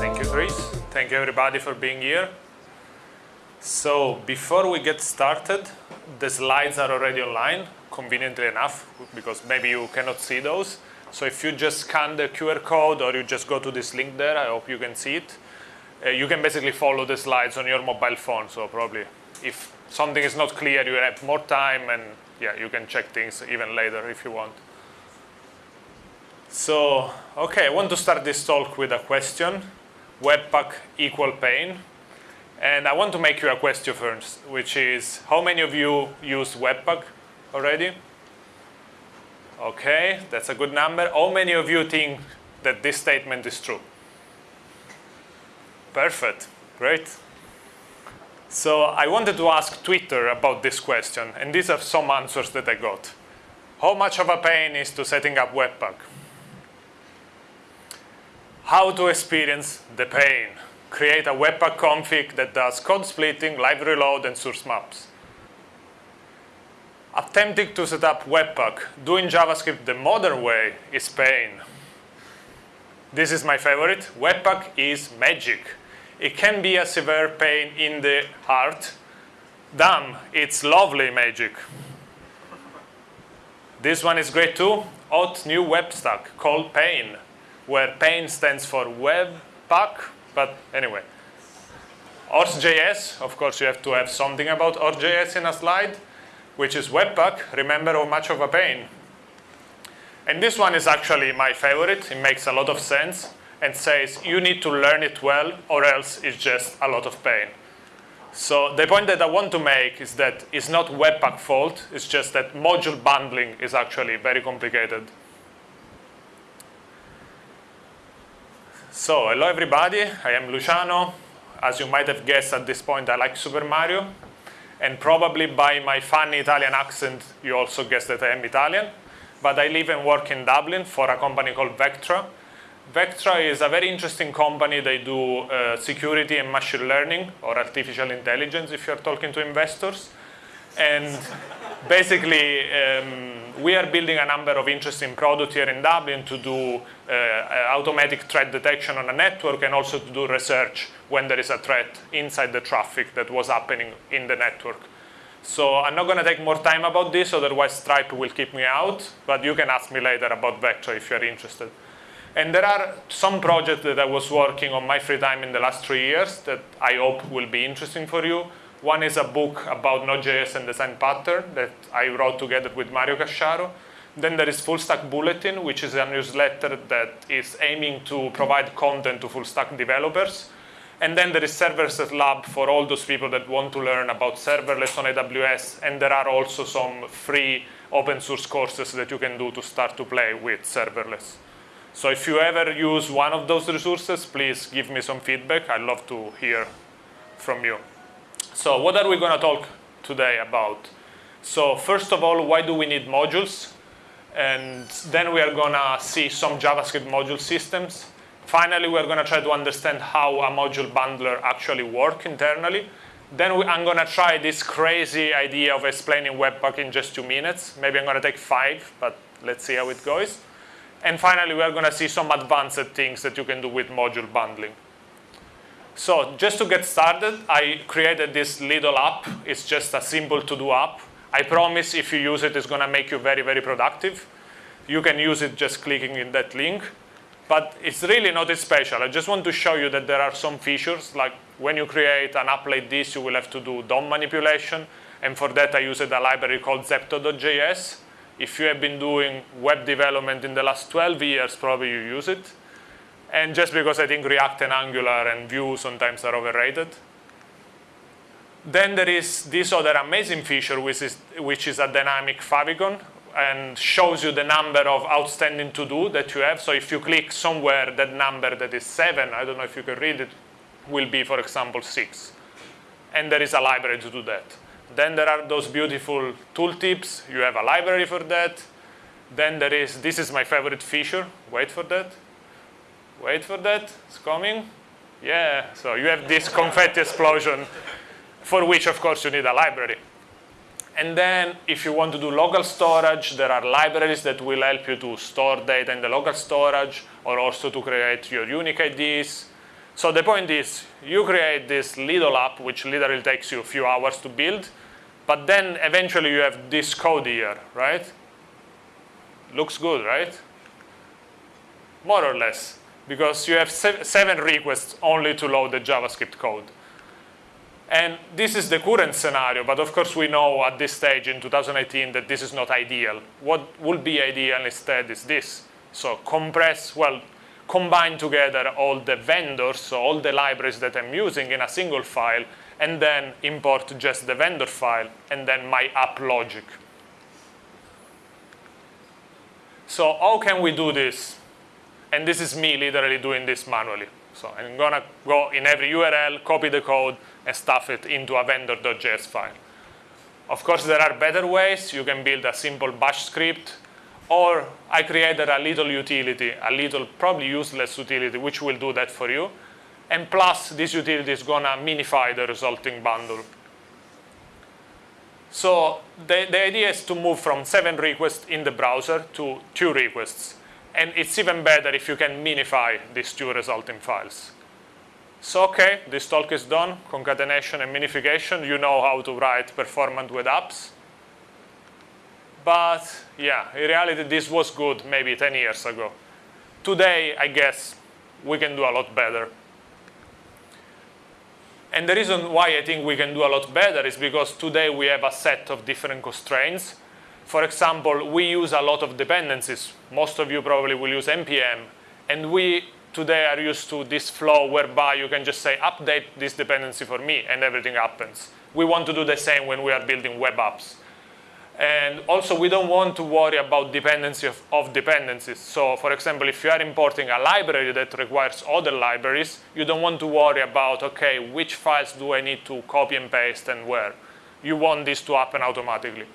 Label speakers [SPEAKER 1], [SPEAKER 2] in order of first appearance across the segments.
[SPEAKER 1] Thank you, Chris. Thank you, everybody, for being here. So, before we get started, the slides are already online, conveniently enough, because maybe you cannot see those. So if you just scan the QR code or you just go to this link there, I hope you can see it. Uh, you can basically follow the slides on your mobile phone. So probably if something is not clear, you have more time and yeah, you can check things even later if you want. So, okay, I want to start this talk with a question. Webpack equal pain. And I want to make you a question first, which is, how many of you use Webpack already? Okay, that's a good number. How many of you think that this statement is true? Perfect, great. So I wanted to ask Twitter about this question, and these are some answers that I got. How much of a pain is to setting up Webpack? How to experience the pain. Create a Webpack config that does code splitting, library load, and source maps. Attempting to set up Webpack doing JavaScript the modern way is pain. This is my favorite. Webpack is magic. It can be a severe pain in the heart. Damn, it's lovely magic. This one is great too. Hot new web stack called Pain where pain stands for Webpack, but anyway. Horse.js, of course you have to have something about Horse.js in a slide, which is Webpack, remember how much of a pain. And this one is actually my favorite, it makes a lot of sense, and says you need to learn it well or else it's just a lot of pain. So the point that I want to make is that it's not Webpack fault, it's just that module bundling is actually very complicated. So, hello everybody, I am Luciano. As you might have guessed at this point, I like Super Mario. And probably by my funny Italian accent, you also guessed that I am Italian. But I live and work in Dublin for a company called Vectra. Vectra is a very interesting company. They do uh, security and machine learning, or artificial intelligence if you're talking to investors. And basically, um, we are building a number of interesting products here in Dublin to do uh, automatic threat detection on a network and also to do research when there is a threat inside the traffic that was happening in the network. So I'm not going to take more time about this, otherwise Stripe will keep me out, but you can ask me later about Vectra if you're interested. And there are some projects that I was working on my free time in the last three years that I hope will be interesting for you. One is a book about Node.js and design pattern that I wrote together with Mario Casciaro. Then there is Full Stack Bulletin, which is a newsletter that is aiming to provide content to full stack developers. And then there is Serverless Lab for all those people that want to learn about serverless on AWS. And there are also some free open source courses that you can do to start to play with serverless. So if you ever use one of those resources, please give me some feedback. I'd love to hear from you. So what are we going to talk today about? So first of all, why do we need modules? And then we are going to see some JavaScript module systems. Finally, we're going to try to understand how a module bundler actually works internally. Then we, I'm going to try this crazy idea of explaining Webpack in just two minutes. Maybe I'm going to take five, but let's see how it goes. And finally, we're going to see some advanced things that you can do with module bundling. So just to get started, I created this little app. It's just a simple to-do app. I promise if you use it, it's going to make you very, very productive. You can use it just clicking in that link. But it's really not special. I just want to show you that there are some features, like when you create an app like this, you will have to do DOM manipulation. And for that, I used a library called Zepto.js. If you have been doing web development in the last 12 years, probably you use it and just because I think React and Angular and Vue sometimes are overrated. Then there is this other amazing feature, which is, which is a dynamic favicon and shows you the number of outstanding to-do that you have. So if you click somewhere, that number that is seven, I don't know if you can read it, will be, for example, six. And there is a library to do that. Then there are those beautiful tooltips. You have a library for that. Then there is, this is my favorite feature. Wait for that. Wait for that, it's coming. Yeah, so you have this confetti explosion for which, of course, you need a library. And then if you want to do local storage, there are libraries that will help you to store data in the local storage or also to create your unique IDs. So the point is, you create this little app, which literally takes you a few hours to build, but then eventually you have this code here, right? Looks good, right? More or less, because you have seven requests only to load the JavaScript code. And this is the current scenario, but of course we know at this stage in 2018 that this is not ideal. What would be ideal instead is this. So compress, well, combine together all the vendors, so all the libraries that I'm using in a single file, and then import just the vendor file, and then my app logic. So how can we do this? And this is me literally doing this manually. So I'm going to go in every URL, copy the code, and stuff it into a vendor.js file. Of course, there are better ways. You can build a simple bash script, or I created a little utility, a little probably useless utility, which will do that for you. And plus, this utility is going to minify the resulting bundle. So the, the idea is to move from seven requests in the browser to two requests. And it's even better if you can minify these two resulting files. So okay, this talk is done, concatenation and minification. You know how to write performant web apps. But yeah, in reality, this was good maybe 10 years ago. Today, I guess, we can do a lot better. And the reason why I think we can do a lot better is because today we have a set of different constraints for example, we use a lot of dependencies. Most of you probably will use NPM. And we today are used to this flow whereby you can just say, update this dependency for me, and everything happens. We want to do the same when we are building web apps. And also, we don't want to worry about dependency of, of, dependencies. So, for example, if you are importing a library that requires other libraries, you don't want to worry about, OK, which files do I need to copy and paste and where. You want this to happen automatically.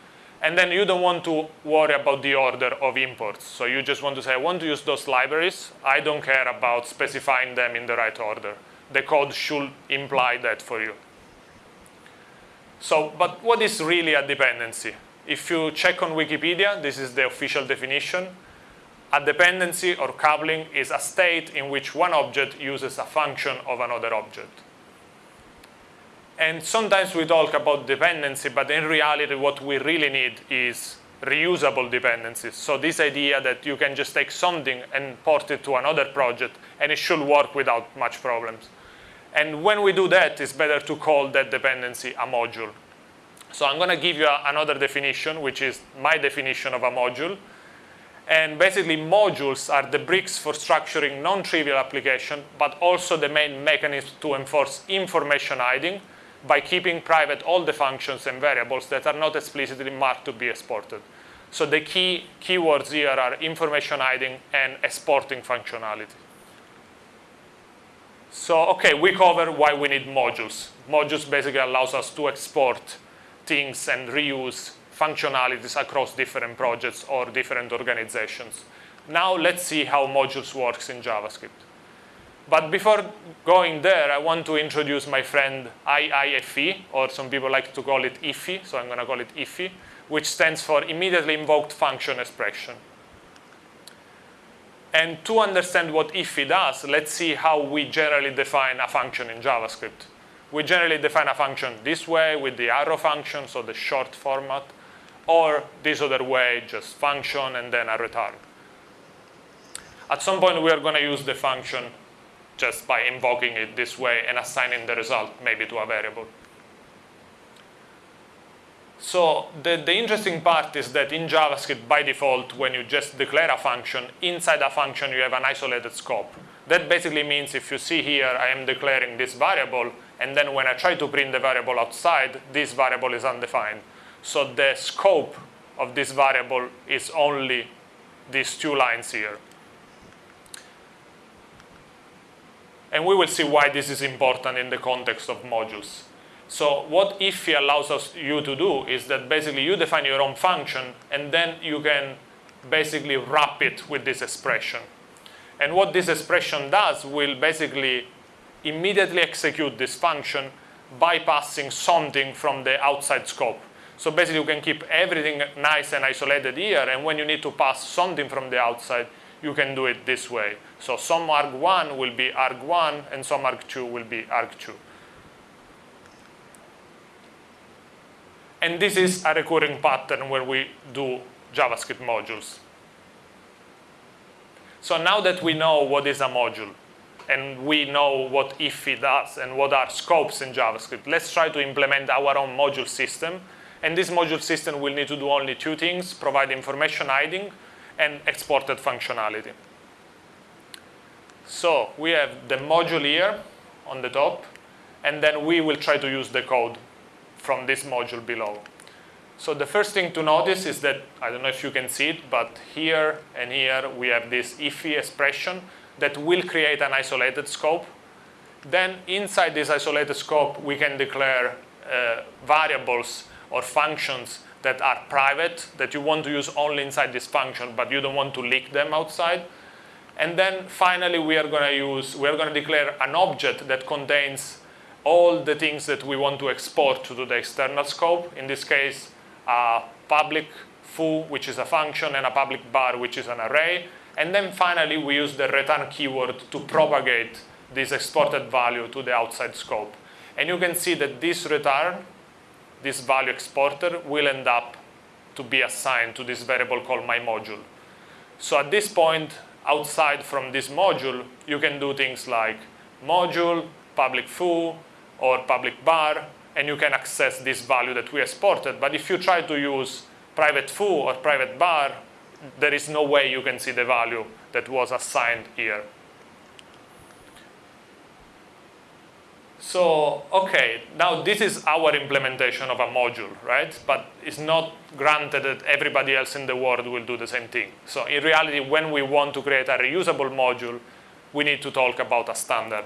[SPEAKER 1] And then you don't want to worry about the order of imports. So you just want to say, I want to use those libraries. I don't care about specifying them in the right order. The code should imply that for you. So, but what is really a dependency? If you check on Wikipedia, this is the official definition. A dependency or coupling is a state in which one object uses a function of another object. And sometimes we talk about dependency, but in reality, what we really need is reusable dependencies. So this idea that you can just take something and port it to another project, and it should work without much problems. And when we do that, it's better to call that dependency a module. So I'm going to give you another definition, which is my definition of a module. And basically, modules are the bricks for structuring non-trivial application, but also the main mechanism to enforce information hiding, by keeping private all the functions and variables that are not explicitly marked to be exported. So the key keywords here are information hiding and exporting functionality. So, okay, we cover why we need modules. Modules basically allows us to export things and reuse functionalities across different projects or different organizations. Now let's see how modules works in JavaScript. But before going there, I want to introduce my friend IIFE, or some people like to call it IFE, so I'm going to call it IFE, which stands for Immediately Invoked Function Expression. And to understand what IFE does, let's see how we generally define a function in JavaScript. We generally define a function this way with the arrow function, so the short format, or this other way, just function and then a return. At some point, we are going to use the function just by invoking it this way and assigning the result maybe to a variable. So the, the interesting part is that in JavaScript, by default, when you just declare a function, inside a function you have an isolated scope. That basically means if you see here, I am declaring this variable, and then when I try to print the variable outside, this variable is undefined. So the scope of this variable is only these two lines here. And we will see why this is important in the context of modules. So what IFE allows us you to do is that basically you define your own function and then you can basically wrap it with this expression. And what this expression does will basically immediately execute this function bypassing something from the outside scope. So basically, you can keep everything nice and isolated here, and when you need to pass something from the outside, you can do it this way. So some arg1 will be arg1, and some arg2 will be arg2. And this is a recurring pattern when we do JavaScript modules. So now that we know what is a module, and we know what IIFE does and what are scopes in JavaScript, let's try to implement our own module system. And this module system will need to do only two things, provide information hiding and exported functionality. So we have the module here on the top, and then we will try to use the code from this module below. So the first thing to notice is that, I don't know if you can see it, but here and here we have this IIFE expression that will create an isolated scope. Then inside this isolated scope, we can declare uh, variables or functions that are private, that you want to use only inside this function, but you don't want to leak them outside. And then finally, we are going to use, we are going to declare an object that contains all the things that we want to export to the external scope. In this case, a public foo, which is a function, and a public bar, which is an array. And then finally, we use the return keyword to propagate this exported value to the outside scope. And you can see that this return, this value exporter, will end up to be assigned to this variable called my module. So at this point, outside from this module, you can do things like module, public foo, or public bar, and you can access this value that we exported. But if you try to use private foo or private bar, there is no way you can see the value that was assigned here. So, okay, now this is our implementation of a module, right? But it's not granted that everybody else in the world will do the same thing. So in reality, when we want to create a reusable module, we need to talk about a standard.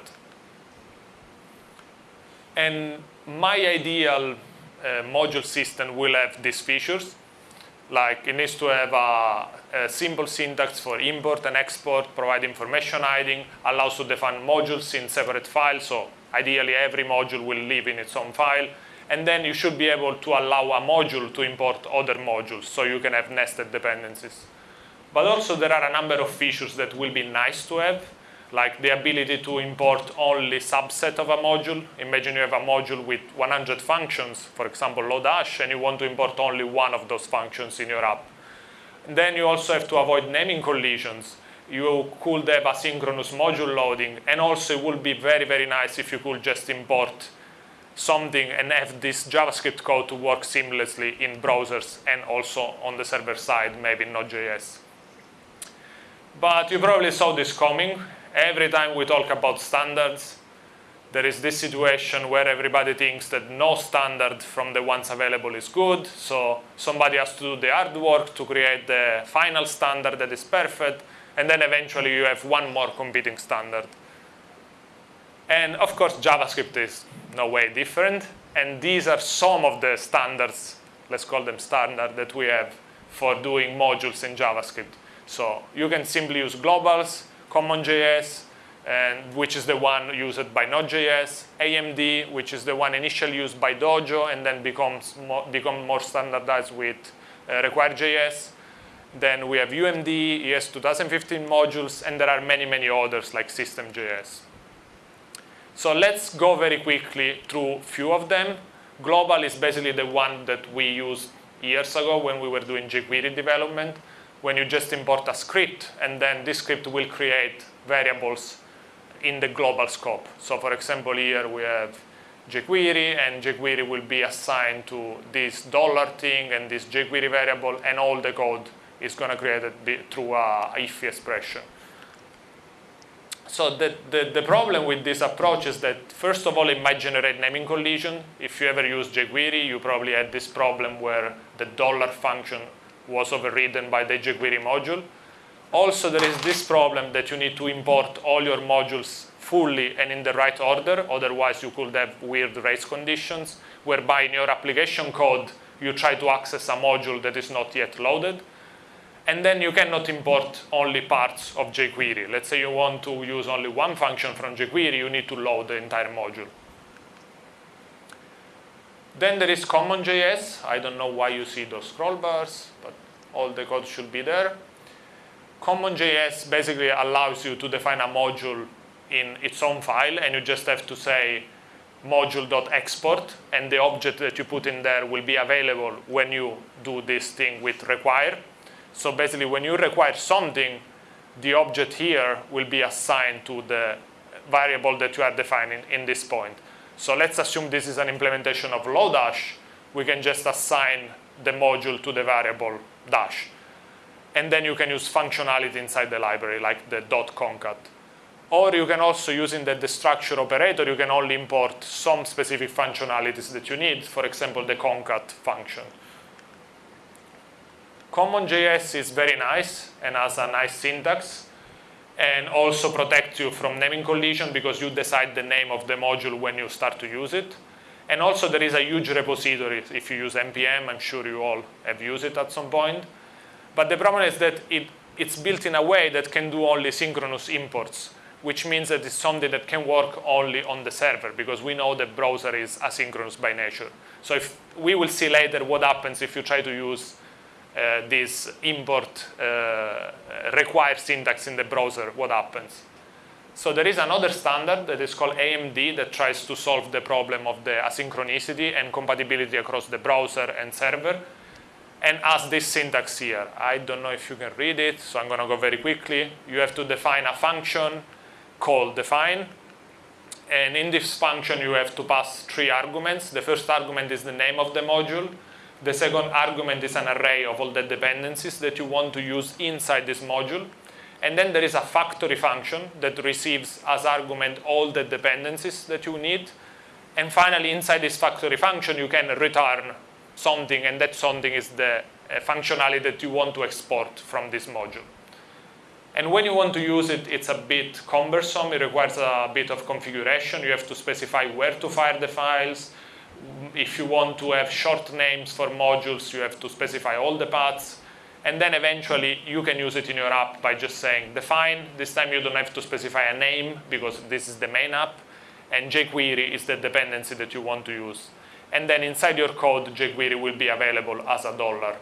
[SPEAKER 1] And my ideal uh, module system will have these features. Like it needs to have a, a, simple syntax for import and export, provide information hiding, allows to define modules in separate files. So ideally, every module will live in its own file. And then you should be able to allow a module to import other modules, so you can have nested dependencies. But also, there are a number of features that will be nice to have like the ability to import only subset of a module. Imagine you have a module with 100 functions, for example, Lodash, and you want to import only one of those functions in your app. And then you also have to avoid naming collisions. You could have asynchronous module loading, and also it would be very, very nice if you could just import something and have this JavaScript code to work seamlessly in browsers and also on the server side, maybe Node.js. But you probably saw this coming every time we talk about standards, there is this situation where everybody thinks that no standard from the ones available is good, so somebody has to do the hard work to create the final standard that is perfect, and then eventually you have one more competing standard. And of course, JavaScript is no way different, and these are some of the standards, let's call them standard, that we have for doing modules in JavaScript. So you can simply use globals, CommonJS, and which is the one used by Node.js, AMD, which is the one initially used by Dojo and then becomes more, become more standardized with uh, Require.js. Then we have UMD, ES 2015 modules, and there are many, many others like System.js. So let's go very quickly through a few of them. Global is basically the one that we used years ago when we were doing jQuery development when you just import a script, and then this script will create variables in the global scope. So for example, here we have jQuery, and jQuery will be assigned to this dollar thing and this jQuery variable, and all the code is going to create it through a IIFE expression. So the, the, the, problem with this approach is that, first of all, it might generate naming collision. If you ever use jQuery, you probably had this problem where the dollar function was overridden by the jQuery module. Also, there is this problem that you need to import all your modules fully and in the right order, otherwise you could have weird race conditions, whereby in your application code, you try to access a module that is not yet loaded. And then you cannot import only parts of jQuery. Let's say you want to use only one function from jQuery, you need to load the entire module. Then there is CommonJS. I don't know why you see those scroll bars, but all the code should be there. CommonJS basically allows you to define a module in its own file, and you just have to say module.export, and the object that you put in there will be available when you do this thing with require. So basically, when you require something, the object here will be assigned to the variable that you are defining in this point. So let's assume this is an implementation of Lodash. We can just assign the module to the variable dash. And then you can use functionality inside the library, like the dot .concat. Or you can also, using the destructure operator, you can only import some specific functionalities that you need, for example, the concat function. CommonJS is very nice and has a nice syntax and also protects you from naming collision because you decide the name of the module when you start to use it. And also there is a huge repository. If you use NPM, I'm sure you all have used it at some point. But the problem is that it, it's built in a way that can do only synchronous imports, which means that it's something that can work only on the server because we know the browser is asynchronous by nature. So if we will see later what happens if you try to use uh, this import uh, require syntax in the browser, what happens. So there is another standard that is called AMD that tries to solve the problem of the asynchronicity and compatibility across the browser and server and has this syntax here. I don't know if you can read it, so I'm going to go very quickly. You have to define a function called define. And in this function, you have to pass three arguments. The first argument is the name of the module. The second argument is an array of all the dependencies that you want to use inside this module. And then there is a factory function that receives as argument all the dependencies that you need. And finally, inside this factory function, you can return something, and that something is the uh, functionality that you want to export from this module. And when you want to use it, it's a bit cumbersome. It requires a bit of configuration. You have to specify where to fire the files, if you want to have short names for modules, you have to specify all the paths. And then eventually you can use it in your app by just saying define. This time you don't have to specify a name because this is the main app. And jQuery is the dependency that you want to use. And then inside your code, jQuery will be available as a dollar.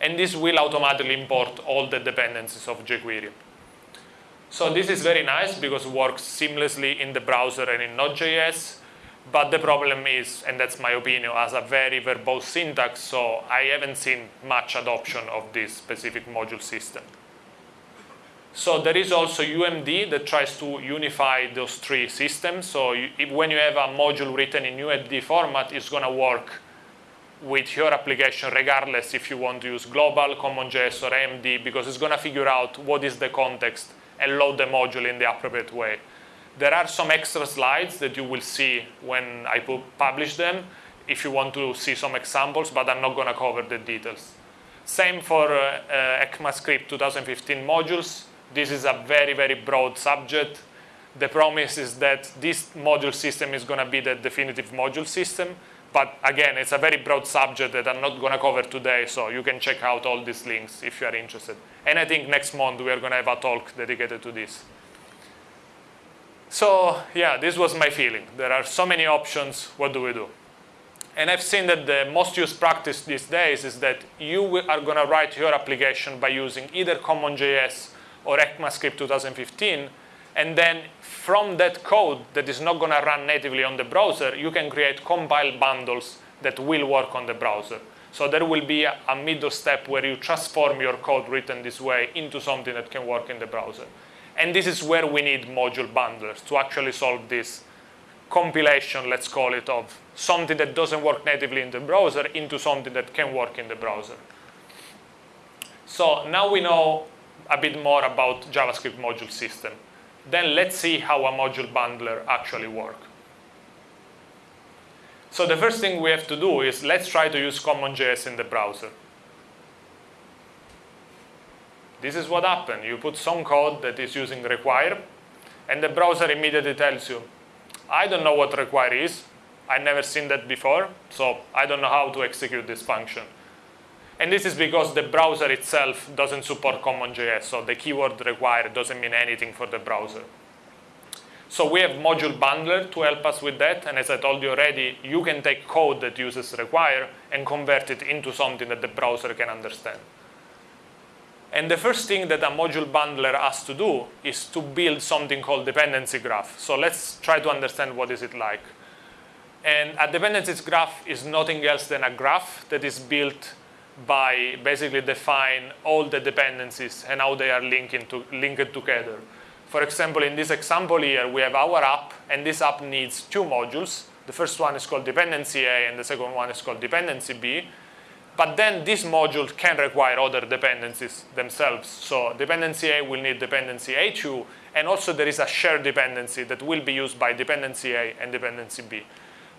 [SPEAKER 1] And this will automatically import all the dependencies of jQuery. So this is very nice because it works seamlessly in the browser and in Node.js. But the problem is, and that's my opinion, as a very verbose syntax, so I haven't seen much adoption of this specific module system. So there is also UMD that tries to unify those three systems. So you, when you have a module written in UMD format, it's going to work with your application regardless if you want to use global, CommonJS, or AMD, because it's going to figure out what is the context and load the module in the appropriate way. There are some extra slides that you will see when I publish them if you want to see some examples, but I'm not going to cover the details. Same for uh, uh, ECMAScript 2015 modules. This is a very, very broad subject. The promise is that this module system is going to be the definitive module system. But again, it's a very broad subject that I'm not going to cover today, so you can check out all these links if you are interested. And I think next month we are going to have a talk dedicated to this. So yeah, this was my feeling. There are so many options, what do we do? And I've seen that the most used practice these days is that you are going to write your application by using either CommonJS or ECMAScript 2015, and then from that code that is not going to run natively on the browser, you can create compile bundles that will work on the browser. So there will be a, a middle step where you transform your code written this way into something that can work in the browser. And this is where we need module bundlers to actually solve this compilation, let's call it, of something that doesn't work natively in the browser into something that can work in the browser. So now we know a bit more about JavaScript module system. Then let's see how a module bundler actually works. So the first thing we have to do is let's try to use CommonJS in the browser. This is what happened. You put some code that is using require, and the browser immediately tells you, I don't know what require is. I've never seen that before, so I don't know how to execute this function. And this is because the browser itself doesn't support CommonJS, so the keyword require doesn't mean anything for the browser. So we have module bundler to help us with that. And as I told you already, you can take code that uses require and convert it into something that the browser can understand. And the first thing that a module bundler has to do is to build something called dependency graph. So let's try to understand what is it like. And a dependencies graph is nothing else than a graph that is built by basically define all the dependencies and how they are to, linked together. For example, in this example here, we have our app, and this app needs two modules. The first one is called dependency A, and the second one is called dependency B. But then this module can require other dependencies themselves. So dependency A will need dependency A2, and also there is a shared dependency that will be used by dependency A and dependency B.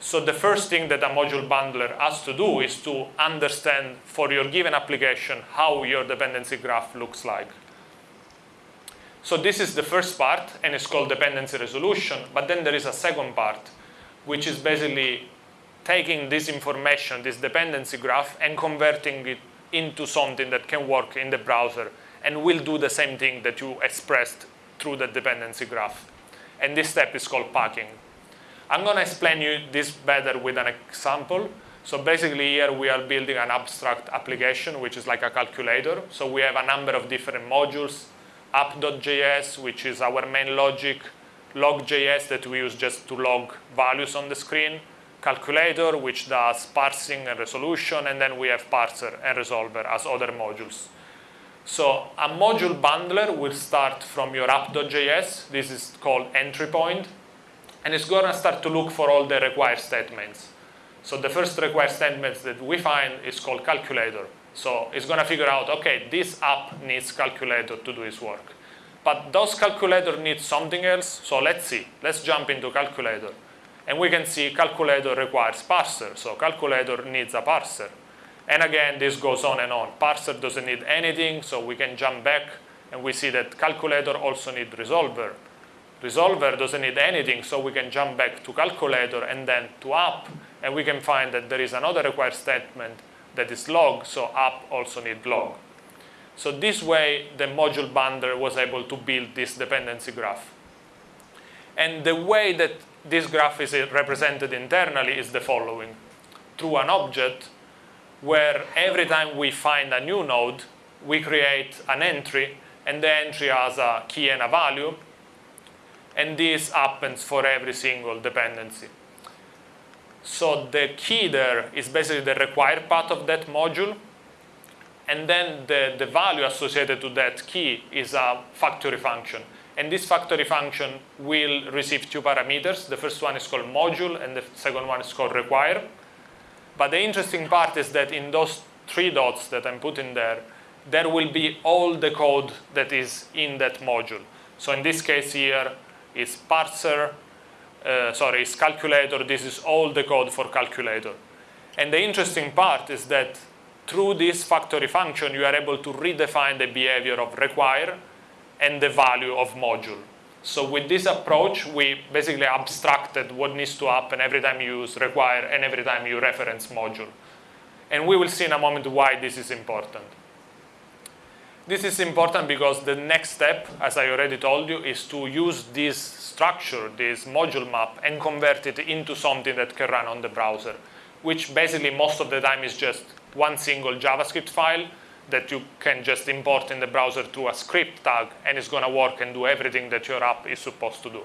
[SPEAKER 1] So the first thing that a module bundler has to do is to understand for your given application how your dependency graph looks like. So this is the first part, and it's called dependency resolution. But then there is a second part, which is basically taking this information, this dependency graph, and converting it into something that can work in the browser and will do the same thing that you expressed through the dependency graph. And this step is called packing. I'm going to explain you this better with an example. So basically here we are building an abstract application, which is like a calculator. So we have a number of different modules, app.js, which is our main logic, log.js that we use just to log values on the screen, calculator, which does parsing and resolution, and then we have parser and resolver as other modules. So a module bundler will start from your app.js. This is called entry point and it's going to start to look for all the required statements. So the first required statements that we find is called calculator. So it's going to figure out, okay, this app needs calculator to do its work. But does calculator need something else? So let's see. Let's jump into calculator. And we can see calculator requires parser. So calculator needs a parser. And again, this goes on and on. Parser doesn't need anything, so we can jump back and we see that calculator also needs resolver. Resolver doesn't need anything, so we can jump back to calculator and then to app, and we can find that there is another required statement that is log, so app also needs log. So this way, the module bundler was able to build this dependency graph. And the way that this graph is represented internally is the following. Through an object where every time we find a new node, we create an entry, and the entry has a key and a value, and this happens for every single dependency. So the key there is basically the required part of that module, and then the, the value associated to that key is a factory function. And this factory function will receive two parameters. The first one is called module, and the second one is called require. But the interesting part is that in those three dots that I'm putting there, there will be all the code that is in that module. So in this case here, is parser, uh, sorry, is calculator. This is all the code for calculator. And the interesting part is that through this factory function, you are able to redefine the behavior of require and the value of module. So with this approach, we basically abstracted what needs to happen every time you use require and every time you reference module. And we will see in a moment why this is important. This is important because the next step, as I already told you, is to use this structure, this module map, and convert it into something that can run on the browser, which basically most of the time is just one single JavaScript file that you can just import in the browser through a script tag, and it's going to work and do everything that your app is supposed to do.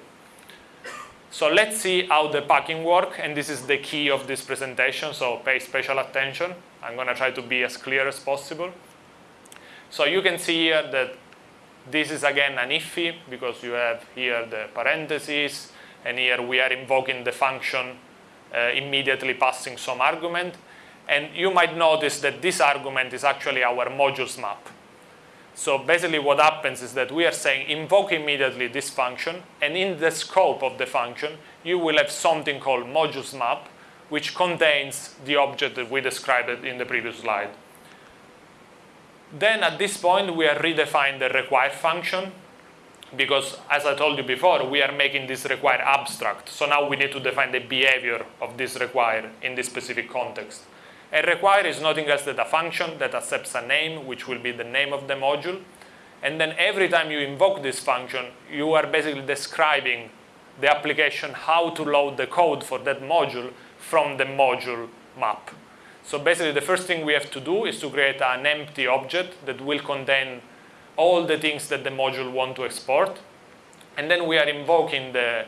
[SPEAKER 1] So let's see how the packing work, and this is the key of this presentation, so pay special attention. I'm going to try to be as clear as possible. So you can see here that this is again an iffy because you have here the parentheses and here we are invoking the function uh, immediately passing some argument. And you might notice that this argument is actually our modules map. So basically what happens is that we are saying invoke immediately this function and in the scope of the function you will have something called modules map which contains the object that we described in the previous slide. Then at this point, we are redefining the require function because as I told you before, we are making this require abstract. So now we need to define the behavior of this require in this specific context. A require is nothing else than a function that accepts a name, which will be the name of the module. And then every time you invoke this function, you are basically describing the application how to load the code for that module from the module map. So basically the first thing we have to do is to create an empty object that will contain all the things that the module want to export. And then we are invoking the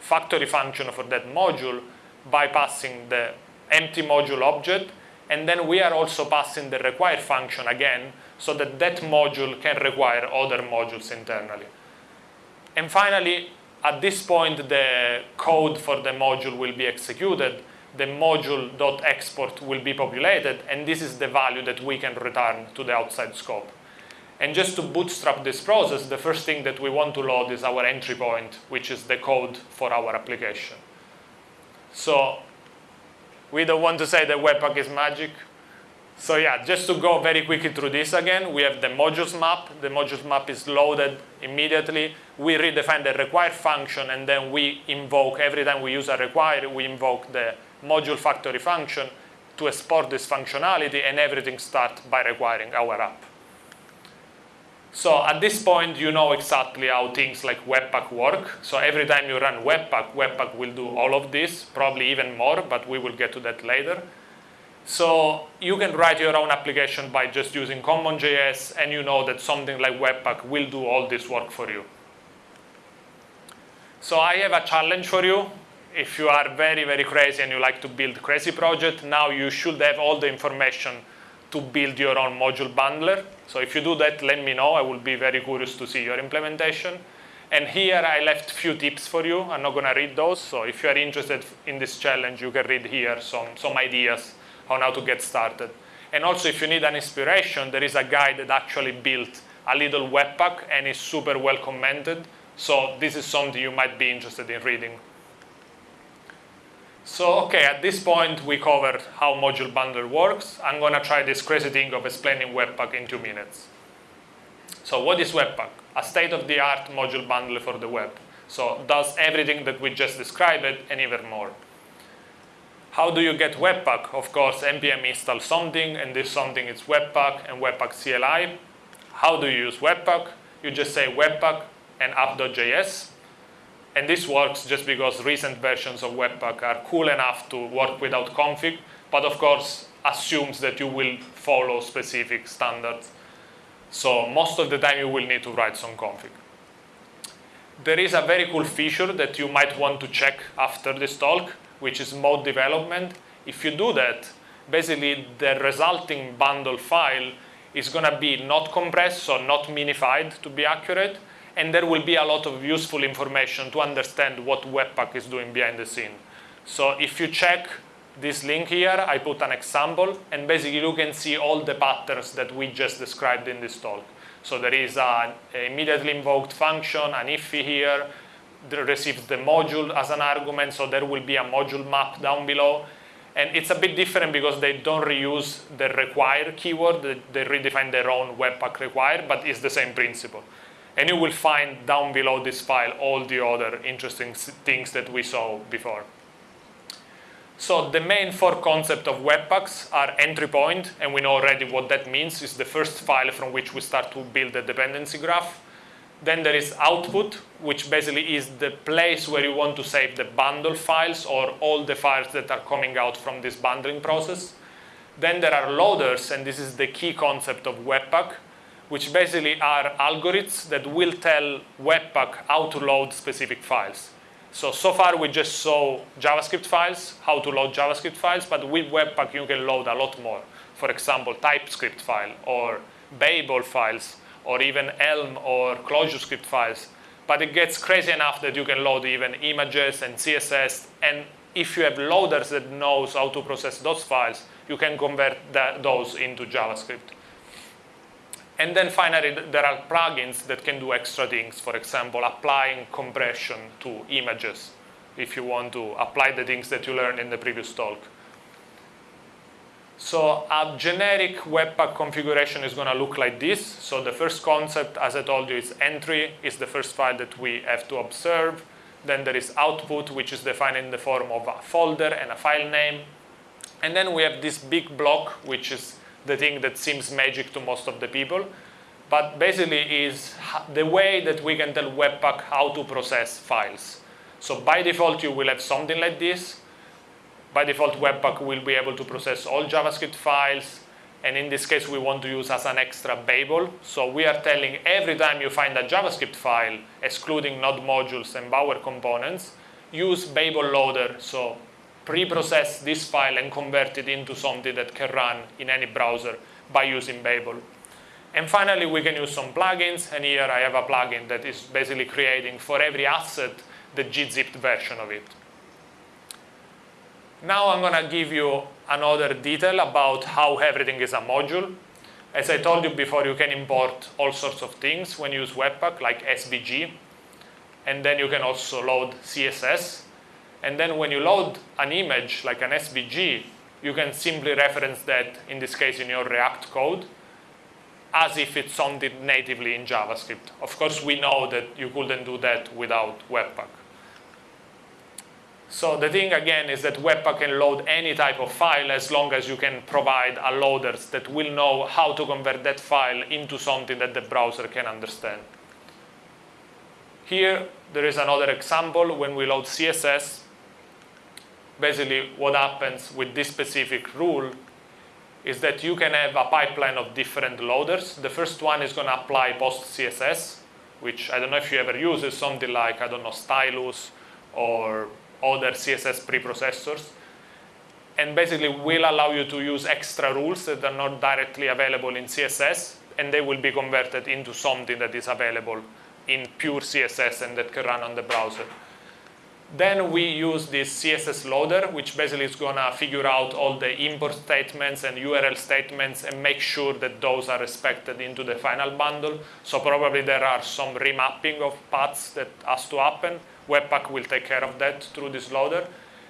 [SPEAKER 1] factory function for that module by passing the empty module object. And then we are also passing the require function again so that that module can require other modules internally. And finally, at this point, the code for the module will be executed. The module.export will be populated, and this is the value that we can return to the outside scope. And just to bootstrap this process, the first thing that we want to load is our entry point, which is the code for our application. So we don't want to say that Webpack is magic. So yeah, just to go very quickly through this again, we have the modules map. The modules map is loaded immediately. We redefine the require function, and then we invoke, every time we use a require, we invoke the module factory function to export this functionality, and everything starts by requiring our app. So at this point, you know exactly how things like Webpack work. So every time you run Webpack, Webpack will do all of this, probably even more, but we will get to that later. So you can write your own application by just using CommonJS, and you know that something like Webpack will do all this work for you. So I have a challenge for you. If you are very, very crazy and you like to build crazy project, now you should have all the information to build your own module bundler. So if you do that, let me know. I will be very curious to see your implementation. And here I left a few tips for you. I'm not going to read those. So if you are interested in this challenge, you can read here some, some ideas on how to get started. And also, if you need an inspiration, there is a guy that actually built a little webpack and is super well commented. So this is something you might be interested in reading. So, okay, at this point, we covered how Module Bundle works. I'm going to try this crazy thing of explaining Webpack in two minutes. So what is Webpack? A state-of-the-art module bundle for the web. So does everything that we just described and even more. How do you get Webpack? Of course, npm install something, and this something is Webpack and Webpack CLI. How do you use Webpack? You just say Webpack and app.js. And this works just because recent versions of Webpack are cool enough to work without config, but of course assumes that you will follow specific standards. So most of the time you will need to write some config. There is a very cool feature that you might want to check after this talk, which is mode development. If you do that, basically the resulting bundle file is going to be not compressed, so not minified to be accurate, and there will be a lot of useful information to understand what Webpack is doing behind the scene. So if you check this link here, I put an example, and basically you can see all the patterns that we just described in this talk. So there is an immediately invoked function, an IIFE here, receives the module as an argument, so there will be a module map down below. And it's a bit different because they don't reuse the require keyword, they redefine their own Webpack require, but it's the same principle. And you will find down below this file all the other interesting things that we saw before. So the main four concepts of Webpacks are entry point, and we know already what that means. It's the first file from which we start to build a dependency graph. Then there is output, which basically is the place where you want to save the bundle files or all the files that are coming out from this bundling process. Then there are loaders, and this is the key concept of Webpack, which basically are algorithms that will tell Webpack how to load specific files. So, so far we just saw JavaScript files, how to load JavaScript files, but with Webpack you can load a lot more. For example, TypeScript file or Babel files or even Elm or ClojureScript files. But it gets crazy enough that you can load even images and CSS. And if you have loaders that knows how to process those files, you can convert that, those into JavaScript. And then finally, there are plugins that can do extra things. For example, applying compression to images if you want to apply the things that you learned in the previous talk. So a generic Webpack configuration is going to look like this. So the first concept, as I told you, is entry, is the first file that we have to observe. Then there is output, which is defined in the form of a folder and a file name. And then we have this big block, which is the thing that seems magic to most of the people. But basically is the way that we can tell Webpack how to process files. So by default, you will have something like this. By default, Webpack will be able to process all JavaScript files. And in this case, we want to use as an extra Babel. So we are telling every time you find a JavaScript file, excluding node modules and Bower components, use Babel loader. So pre-process this file and convert it into something that can run in any browser by using Babel. And finally, we can use some plugins. And here I have a plugin that is basically creating for every asset the gzipped version of it. Now I'm going to give you another detail about how everything is a module. As I told you before, you can import all sorts of things when you use Webpack, like SVG. And then you can also load CSS. And then when you load an image, like an SVG, you can simply reference that, in this case, in your React code, as if it's something natively in JavaScript. Of course, we know that you couldn't do that without Webpack. So the thing again is that Webpack can load any type of file as long as you can provide a loader that will know how to convert that file into something that the browser can understand. Here, there is another example when we load CSS. Basically, what happens with this specific rule is that you can have a pipeline of different loaders. The first one is going to apply PostCSS, which I don't know if you ever use, is something like, I don't know, Stylus or other CSS preprocessors and basically will allow you to use extra rules that are not directly available in CSS and they will be converted into something that is available in pure CSS and that can run on the browser. Then we use this CSS loader, which basically is going to figure out all the import statements and URL statements and make sure that those are respected into the final bundle. So probably there are some remapping of paths that has to happen. Webpack will take care of that through this loader.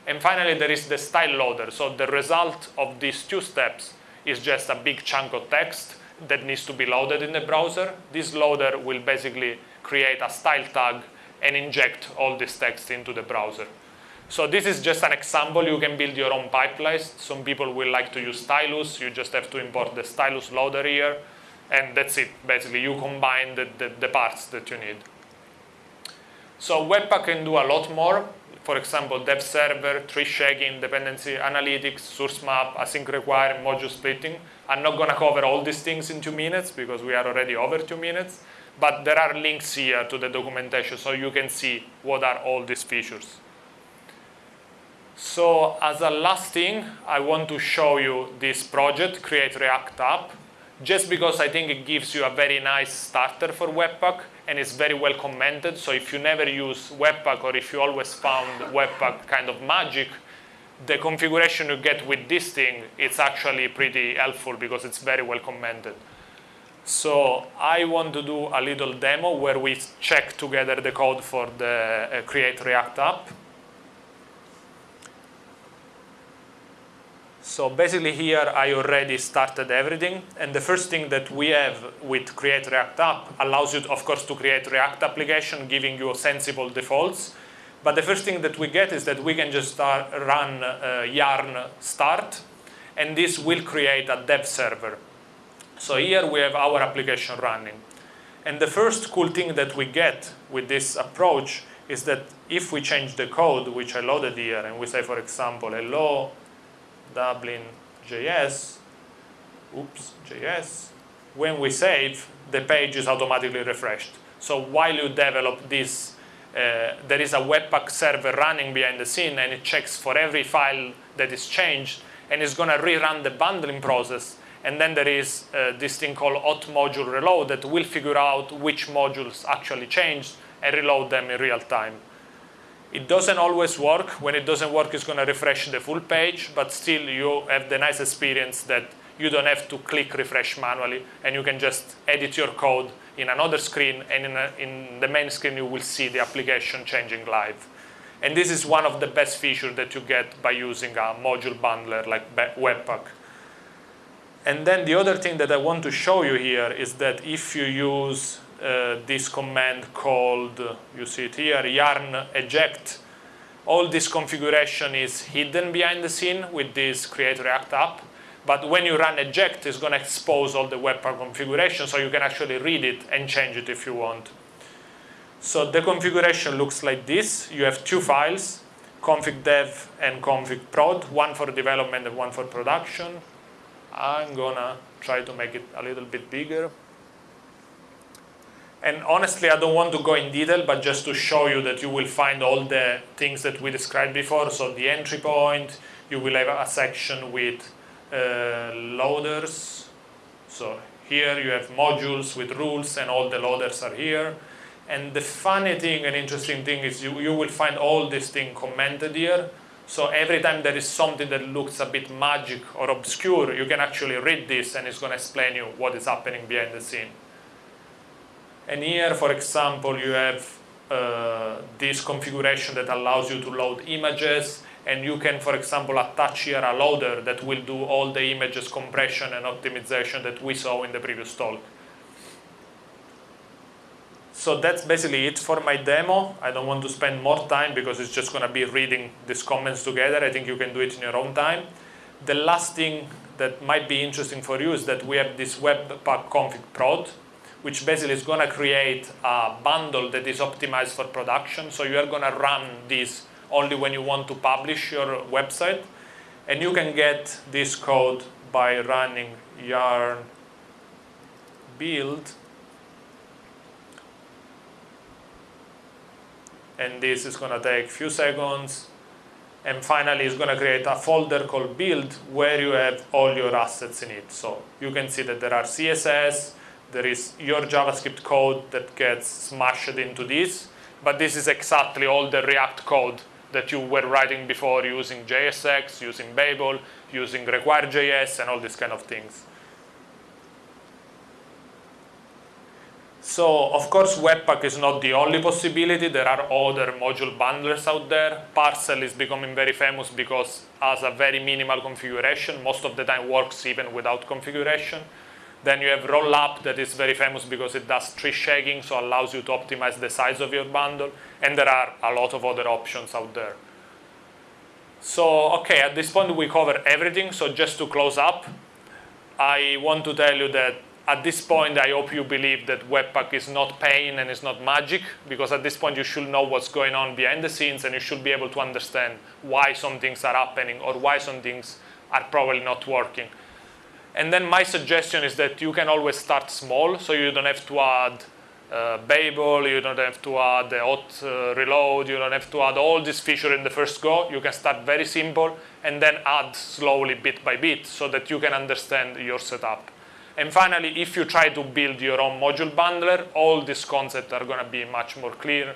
[SPEAKER 1] And finally, there is the style loader. So the result of these two steps is just a big chunk of text that needs to be loaded in the browser. This loader will basically create a style tag and inject all this text into the browser. So this is just an example. You can build your own pipelines. Some people will like to use Stylus. You just have to import the Stylus loader here. And that's it. Basically, you combine the, the, the parts that you need. So Webpack can do a lot more. For example, dev server, tree shaking, dependency analytics, source map, async require, module splitting. I'm not going to cover all these things in two minutes because we are already over two minutes. But there are links here to the documentation so you can see what are all these features. So as a last thing, I want to show you this project, Create React App, just because I think it gives you a very nice starter for Webpack and it's very well commented. So if you never use Webpack or if you always found Webpack kind of magic, the configuration you get with this thing, it's actually pretty helpful because it's very well commented. So I want to do a little demo where we check together the code for the uh, Create React app. So basically here I already started everything and the first thing that we have with Create React App allows you of course to create React application giving you sensible defaults but the first thing that we get is that we can just start, run uh, yarn start and this will create a dev server. So here we have our application running. And the first cool thing that we get with this approach is that if we change the code, which I loaded here, and we say, for example, hello Dublin JS, oops, JS, when we save, the page is automatically refreshed. So while you develop this, uh, there is a Webpack server running behind the scene and it checks for every file that is changed and it's going to rerun the bundling process. And then there is uh, this thing called hot module reload that will figure out which modules actually changed and reload them in real time. It doesn't always work. When it doesn't work, it's going to refresh the full page, but still you have the nice experience that you don't have to click refresh manually, and you can just edit your code in another screen, and in, a, in the main screen you will see the application changing live. And this is one of the best features that you get by using a module bundler like Webpack. And then the other thing that I want to show you here is that if you use uh, this command called, you see it here, yarn eject. All this configuration is hidden behind the scene with this create react app. But when you run eject, it's going to expose all the Webpack configuration so you can actually read it and change it if you want. So the configuration looks like this. You have two files, config dev and config prod, one for development and one for production. I'm gonna try to make it a little bit bigger. And honestly, I don't want to go in detail, but just to show you that you will find all the things that we described before. So the entry point, you will have a section with uh, loaders. So here you have modules with rules and all the loaders are here. And the funny thing and interesting thing is you, you will find all these things commented here. So every time there is something that looks a bit magic or obscure, you can actually read this and it's going to explain you what is happening behind the scene. And here, for example, you have uh, this configuration that allows you to load images and you can, for example, attach here a loader that will do all the images compression and optimization that we saw in the previous talk. So that's basically it for my demo. I don't want to spend more time because it's just going to be reading these comments together. I think you can do it in your own time. The last thing that might be interesting for you is that we have this webpack config prod, which basically is going to create a bundle that is optimized for production. So you are going to run this only when you want to publish your website. And you can get this code by running yarn build and this is going to take a few seconds and finally it's going to create a folder called build where you have all your assets in it so you can see that there are css there is your javascript code that gets smashed into this but this is exactly all the react code that you were writing before using JSX, using Babel, using require.js and all these kind of things. So, of course, Webpack is not the only possibility. There are other module bundlers out there. Parcel is becoming very famous because has a very minimal configuration. Most of the time works even without configuration. Then you have Rollup that is very famous because it does tree shaking, so allows you to optimize the size of your bundle. And there are a lot of other options out there. So, okay, at this point we cover everything. So just to close up, I want to tell you that at this point, I hope you believe that Webpack is not pain and is not magic, because at this point you should know what's going on behind the scenes and you should be able to understand why some things are happening or why some things are probably not working. And then my suggestion is that you can always start small, so you don't have to add uh, Babel, you don't have to add the hot uh, reload, you don't have to add all these features in the first go. You can start very simple and then add slowly bit by bit so that you can understand your setup. And finally, if you try to build your own module bundler, all these concepts are going to be much more clear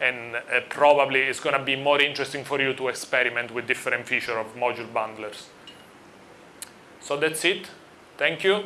[SPEAKER 1] and uh, probably it's going to be more interesting for you to experiment with different features of module bundlers. So that's it. Thank you.